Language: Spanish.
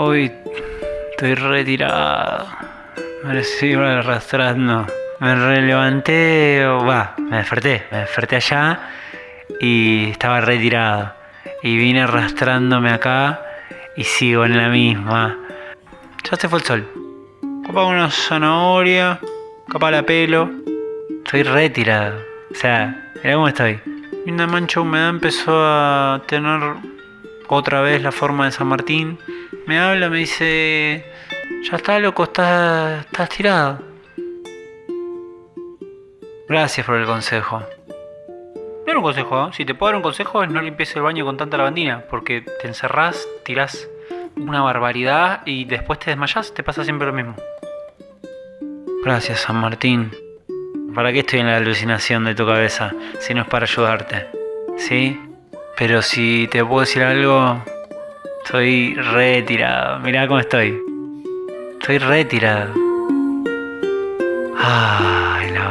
Hoy estoy retirado. Me sigo arrastrando. Me relevanté, va, me desperté, me desperté allá y estaba retirado. Y vine arrastrándome acá y sigo en la misma. Ya se fue el sol. Capaz una zanahoria, capaz la pelo. Estoy retirado. O sea, mira cómo estoy. Y una mancha humedad empezó a tener otra vez la forma de San Martín. Me habla, me dice, ya está loco, estás, estás tirado. Gracias por el consejo. No era un consejo, ¿eh? si te puedo dar un consejo es no limpies el baño con tanta lavandina, porque te encerrás, tirás una barbaridad y después te desmayás, te pasa siempre lo mismo. Gracias, San Martín. ¿Para qué estoy en la alucinación de tu cabeza si no es para ayudarte? ¿Sí? Pero si te puedo decir algo, estoy retirado. Mirá cómo estoy. Estoy retirado. Ay, la.